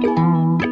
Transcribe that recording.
Música